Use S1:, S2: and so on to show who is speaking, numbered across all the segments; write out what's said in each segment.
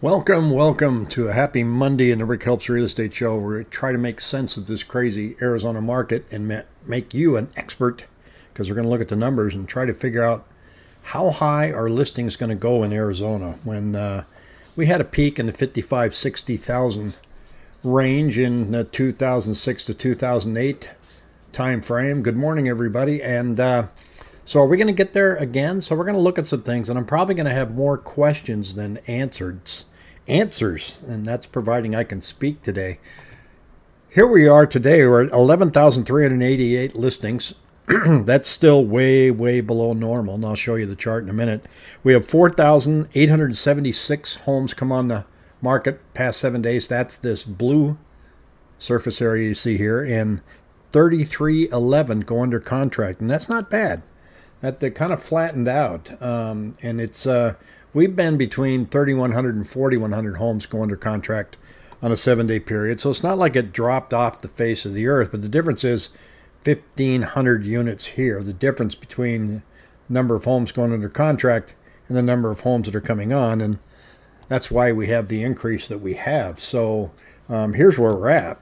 S1: Welcome, welcome to a happy Monday in the Rick Helps Real Estate Show where we try to make sense of this crazy Arizona market and make you an expert because we're going to look at the numbers and try to figure out how high our listing is going to go in Arizona when uh, we had a peak in the 55, 60,000 range in the 2006 to 2008 time frame. Good morning, everybody. And uh, so are we going to get there again? So we're going to look at some things, and I'm probably going to have more questions than answers. Answers, and that's providing I can speak today. Here we are today. We're at 11,388 listings. that's still way, way below normal, and I'll show you the chart in a minute. We have 4,876 homes come on the market past seven days. That's this blue surface area you see here, and 3311 go under contract, and that's not bad that they kind of flattened out. Um, and it's uh, we've been between 3,100 and 4,100 homes go under contract on a seven-day period. So it's not like it dropped off the face of the earth, but the difference is 1,500 units here. The difference between number of homes going under contract and the number of homes that are coming on, and that's why we have the increase that we have. So um, here's where we're at.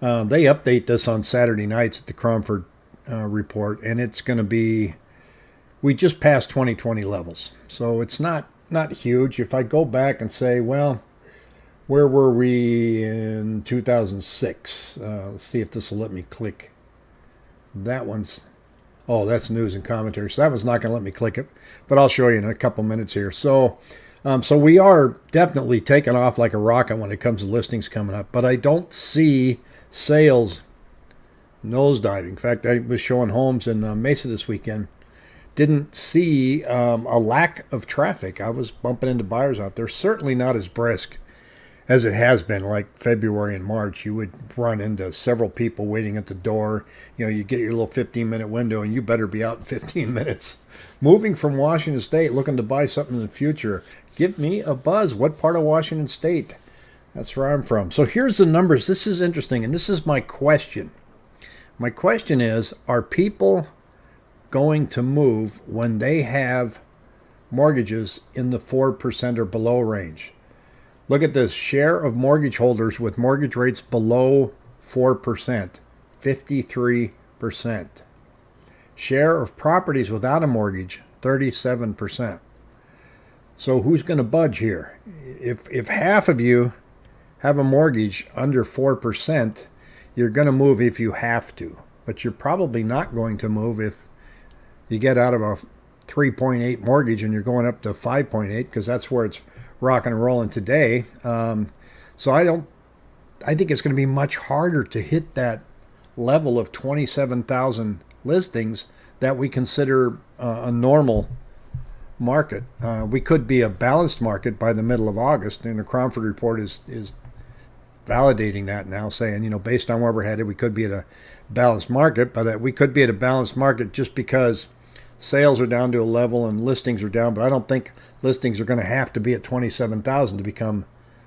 S1: Uh, they update this on Saturday nights at the Cromford uh, report, and it's going to be we just passed 2020 levels, so it's not not huge. If I go back and say, well, where were we in 2006? Uh, let's see if this will let me click. That one's oh, that's news and commentary. So that one's not going to let me click it, but I'll show you in a couple minutes here. So. Um, so we are definitely taking off like a rocket when it comes to listings coming up, but I don't see sales nosediving. In fact, I was showing homes in uh, Mesa this weekend. Didn't see um, a lack of traffic. I was bumping into buyers out there. Certainly not as brisk as it has been, like February and March. You would run into several people waiting at the door. You know, you get your little 15 minute window, and you better be out in 15 minutes. Moving from Washington State, looking to buy something in the future, give me a buzz. What part of Washington State? That's where I'm from. So here's the numbers. This is interesting, and this is my question. My question is Are people going to move when they have mortgages in the 4% or below range? Look at this share of mortgage holders with mortgage rates below 4%, 53%. Share of properties without a mortgage, 37%. So who's going to budge here? If, if half of you have a mortgage under 4%, you're going to move if you have to, but you're probably not going to move if you get out of a 3.8 mortgage and you're going up to 5.8 because that's where it's rocking and rolling today. Um, so I don't, I think it's going to be much harder to hit that level of 27,000 listings that we consider uh, a normal market. Uh, we could be a balanced market by the middle of August, and the Cromford report is is validating that now, saying, you know, based on where we're headed, we could be at a balanced market, but uh, we could be at a balanced market just because sales are down to a level and listings are down. But I don't think listings are going to have to be at 27,000 to become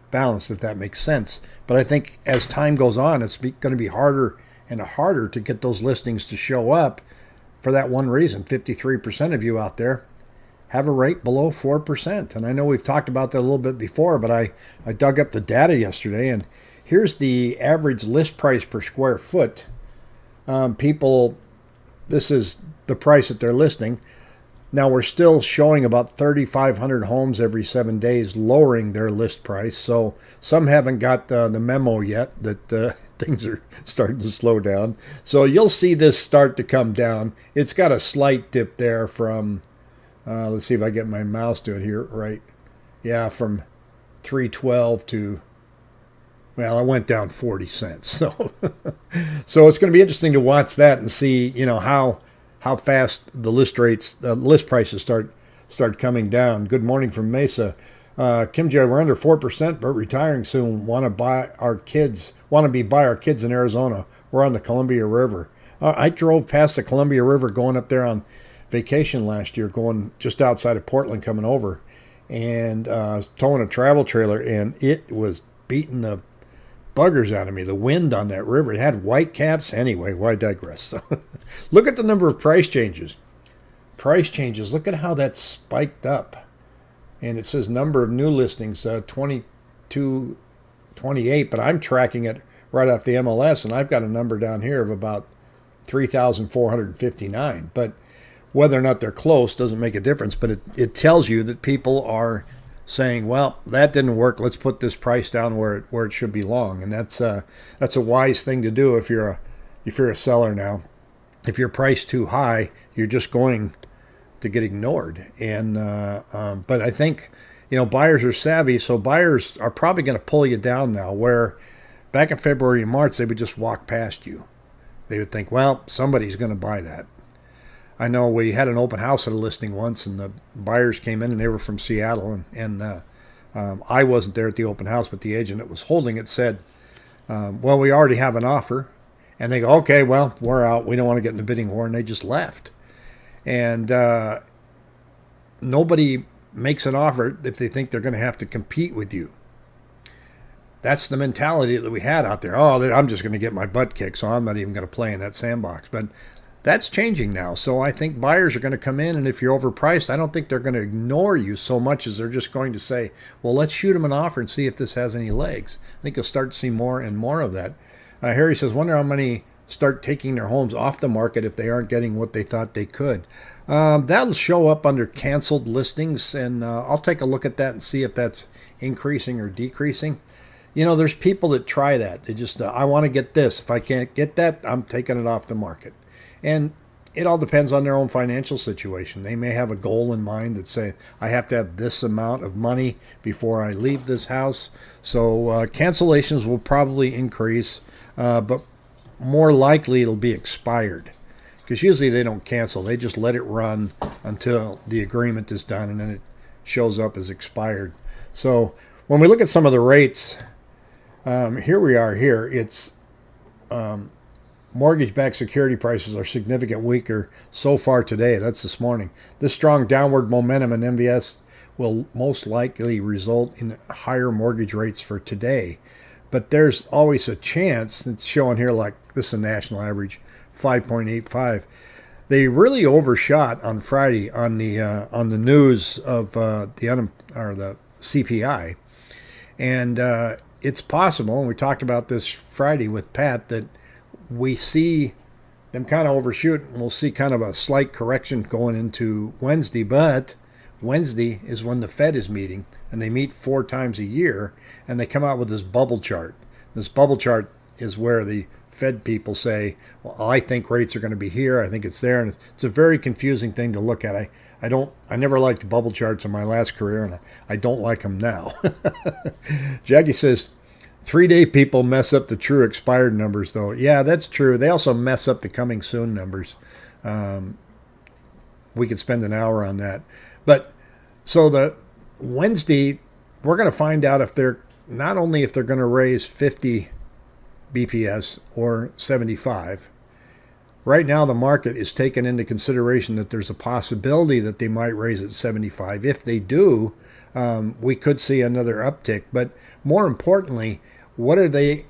S1: balanced, if that makes sense. But I think as time goes on, it's going to be harder and harder to get those listings to show up for that one reason. 53% of you out there have a rate below 4%. And I know we've talked about that a little bit before, but I, I dug up the data yesterday and Here's the average list price per square foot. Um, people, this is the price that they're listing. Now we're still showing about 3,500 homes every seven days lowering their list price. So some haven't got uh, the memo yet that uh, things are starting to slow down. So you'll see this start to come down. It's got a slight dip there from, uh, let's see if I get my mouse to it here, right? Yeah, from 312 to well, I went down 40 cents. So, so it's going to be interesting to watch that and see, you know, how how fast the list rates, uh, list prices start start coming down. Good morning from Mesa. Uh, Kim J, we're under four percent, but retiring soon. Want to buy our kids? Want to be by our kids in Arizona? We're on the Columbia River. Uh, I drove past the Columbia River going up there on vacation last year, going just outside of Portland, coming over, and uh, towing a travel trailer, and it was beating the buggers out of me. The wind on that river, it had white caps. Anyway, why digress? So look at the number of price changes. Price changes. Look at how that spiked up. and it says number of new listings uh, 22, 28, but I'm tracking it right off the MLS, and I've got a number down here of about 3,459. But whether or not they're close doesn't make a difference, but it, it tells you that people are saying, "Well, that didn't work. Let's put this price down where it where it should belong." And that's uh, that's a wise thing to do if you're a if you're a seller now. If you're priced too high, you're just going to get ignored. And uh, um, but I think you know buyers are savvy, so buyers are probably going to pull you down now. Where back in February and March they would just walk past you. They would think, "Well, somebody's going to buy that." I know we had an open house at a listing once, and the buyers came in, and they were from Seattle, and, and uh, um, I wasn't there at the open house, but the agent that was holding it said, um, "Well, we already have an offer," and they go, "Okay, well, we're out. We don't want to get in the bidding war," and they just left. And uh, nobody makes an offer if they think they're going to have to compete with you. That's the mentality that we had out there. Oh, I'm just going to get my butt kicked, so I'm not even going to play in that sandbox. But that's changing now. So I think buyers are going to come in, and if you're overpriced, I don't think they're going to ignore you so much as they're just going to say, well, let's shoot them an offer and see if this has any legs. I think you'll start to see more and more of that. Uh, Harry says, wonder how many start taking their homes off the market if they aren't getting what they thought they could. Um, that'll show up under canceled listings, and uh, I'll take a look at that and see if that's increasing or decreasing. You know, there's people that try that. They just, uh, I want to get this. If I can't get that, I'm taking it off the market. And it all depends on their own financial situation. They may have a goal in mind that say, I have to have this amount of money before I leave this house. So uh, cancellations will probably increase, uh, but more likely it'll be expired. Because usually they don't cancel, they just let it run until the agreement is done and then it shows up as expired. So when we look at some of the rates, um, here we are here. It's um, mortgage-backed security prices are significant weaker so far today. That's this morning. This strong downward momentum in MBS will most likely result in higher mortgage rates for today. But there's always a chance, it's showing here like this is a national average, 5.85. They really overshot on Friday on the uh, on the news of uh, the un- or the CPI, and uh, it's possible. And we talked about this Friday with Pat that we see them kind of overshoot and we'll see kind of a slight correction going into Wednesday. But Wednesday is when the Fed is meeting and they meet four times a year and they come out with this bubble chart. This bubble chart is where the Fed people say, well, I think rates are going to be here. I think it's there. And it's a very confusing thing to look at. I, I don't, I never liked bubble charts in my last career and I don't like them now. Jackie says, Three day people mess up the true expired numbers, though. Yeah, that's true. They also mess up the coming soon numbers. Um, we could spend an hour on that. But so the Wednesday, we're going to find out if they're not only if they're going to raise 50 BPS or 75. Right now, the market is taking into consideration that there's a possibility that they might raise at 75. If they do, um, we could see another uptick. But more importantly, what are they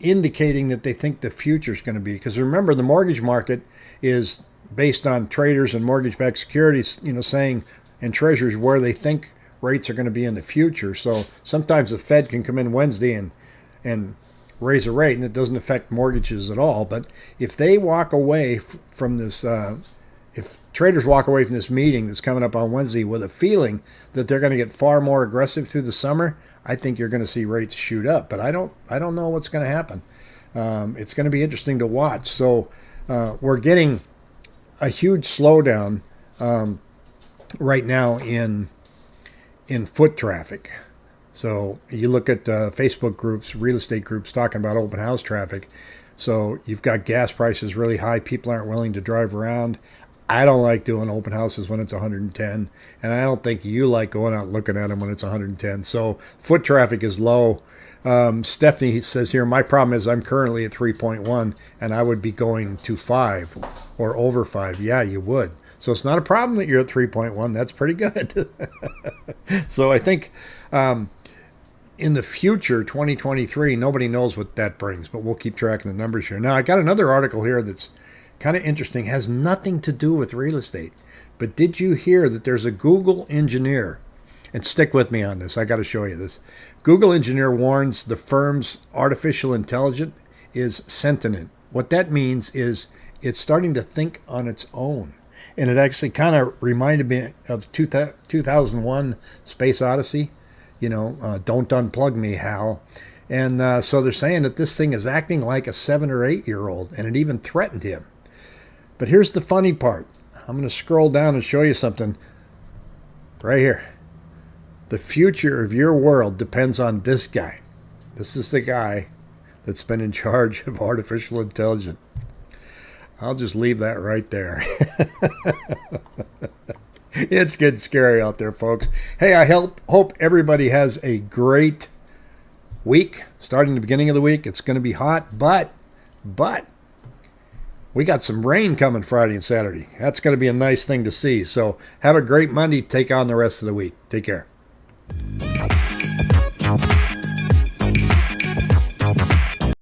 S1: indicating that they think the future is going to be? Because remember, the mortgage market is based on traders and mortgage-backed securities, you know, saying and treasuries where they think rates are going to be in the future. So sometimes the Fed can come in Wednesday and and raise a rate, and it doesn't affect mortgages at all. But if they walk away from this, uh, if traders walk away from this meeting that's coming up on Wednesday with a feeling that they're going to get far more aggressive through the summer, I think you're going to see rates shoot up. But I don't, I don't know what's going to happen. Um, it's going to be interesting to watch. So uh, we're getting a huge slowdown um, right now in in foot traffic. So you look at uh, Facebook groups, real estate groups talking about open house traffic. So you've got gas prices really high. People aren't willing to drive around. I don't like doing open houses when it's 110, and I don't think you like going out looking at them when it's 110. So foot traffic is low. Um, Stephanie says here, my problem is I'm currently at 3.1, and I would be going to five or over five. Yeah, you would. So it's not a problem that you're at 3.1. That's pretty good. so I think um, in the future, 2023, nobody knows what that brings, but we'll keep tracking the numbers here. Now, I got another article here that's kind of interesting, has nothing to do with real estate. But did you hear that there's a Google engineer? And stick with me on this. I got to show you this. Google engineer warns the firm's artificial intelligence is sentient. What that means is it's starting to think on its own. And it actually kind of reminded me of 2001 Space Odyssey. You know, uh, don't unplug me, Hal. And uh, so they're saying that this thing is acting like a seven or eight year old, and it even threatened him. But here's the funny part I'm going to scroll down and show you something right here. The future of your world depends on this guy. This is the guy that's been in charge of artificial intelligence. I'll just leave that right there. it's getting scary out there, folks. Hey, I help, hope everybody has a great week. Starting the beginning of the week, it's going to be hot, but, but, we got some rain coming Friday and Saturday. That's going to be a nice thing to see. So have a great Monday. Take on the rest of the week. Take care.